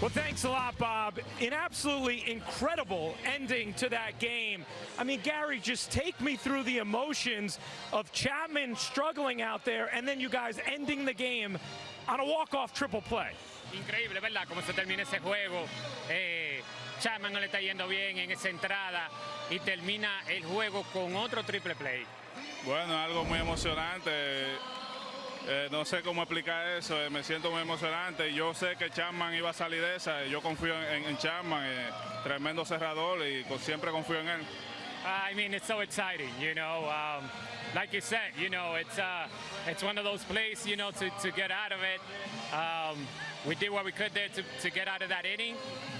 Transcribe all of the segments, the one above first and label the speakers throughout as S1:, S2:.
S1: Well, thanks a lot, Bob. An absolutely incredible ending to that game. I mean, Gary, just take me through the emotions of Chapman struggling out there and then you guys ending the game on a walk-off triple play.
S2: Increíble, ¿verdad? Cómo se termina ese juego. Eh, Chapman no le está yendo bien en esa entrada y termina el juego con otro triple play.
S3: Bueno, algo muy emocionante. Eh, no sé cómo explicar eso, eh, me siento muy emocionante. Yo sé que Chapman iba a salir de esa, yo confío en, en Chapman, eh, tremendo cerrador y siempre confío en él.
S2: I mean, it's so exciting, you know. Um, like you said, you know, it's uh, it's one of those plays, you know, to, to get out of it. Um, we did what we could there to, to get out of that inning,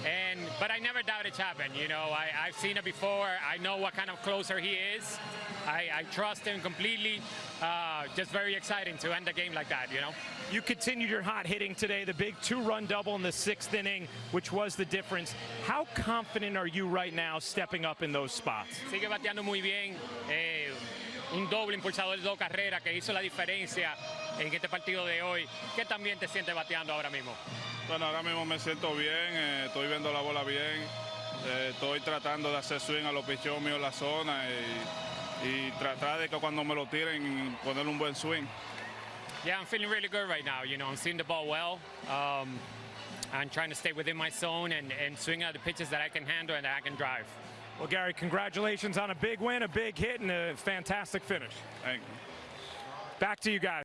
S2: and but I never doubted Chapman. You know, I, I've seen it before. I know what kind of closer he is. I, I trust him completely. Uh, just very exciting to end the game like that, you know.
S1: You continued your hot hitting today, the big two-run double in the sixth inning, which was the difference. How confident are you right now stepping up in those spots?
S2: Sigue bateando muy bien. Eh, un doble impulsador de dos carreras que hizo la diferencia en este partido de hoy. ¿Qué también te sientes bateando ahora mismo?
S3: Bueno, ahora mismo me siento bien, eh, estoy viendo la bola bien, eh, estoy tratando de hacer swing a los pichos míos la zona y, y tratar de que cuando me lo tiren poner un buen swing.
S2: Yeah, I'm feeling really good right now. You know, I'm seeing the ball well. Um, I'm trying to stay within my zone and, and swing at the pitches that I can handle and that I can drive.
S1: Well, Gary, congratulations on a big win, a big hit, and a fantastic finish.
S3: Thank you.
S1: Back to you guys.